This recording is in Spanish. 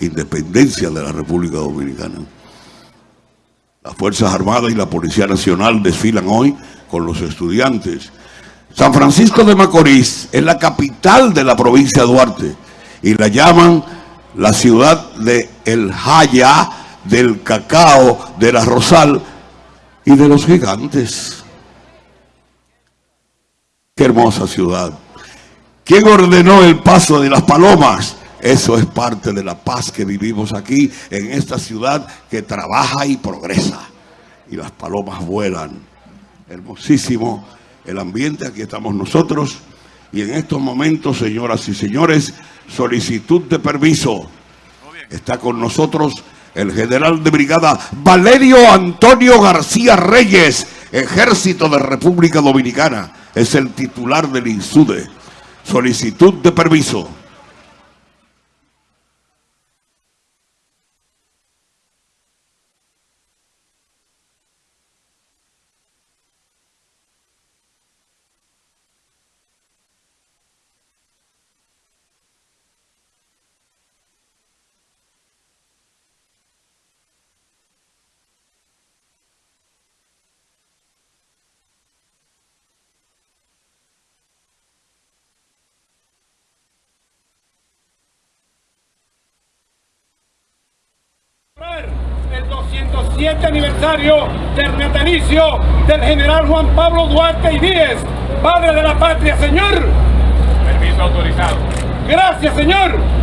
independencia de la República Dominicana. Las Fuerzas Armadas y la Policía Nacional desfilan hoy con los estudiantes. San Francisco de Macorís es la capital de la provincia de Duarte y la llaman la ciudad de El Jaya, del cacao, de la Rosal y de los gigantes. Qué hermosa ciudad. ¿Quién ordenó el paso de las palomas? Eso es parte de la paz que vivimos aquí en esta ciudad que trabaja y progresa. Y las palomas vuelan. Hermosísimo el ambiente, aquí estamos nosotros. Y en estos momentos, señoras y señores, solicitud de permiso. Está con nosotros el general de brigada Valerio Antonio García Reyes, Ejército de República Dominicana. Es el titular del INSUDE. Solicitud de permiso. El 207 aniversario del natalicio del general Juan Pablo Duarte y Díez, padre de la patria, señor. Permiso autorizado. Gracias, señor.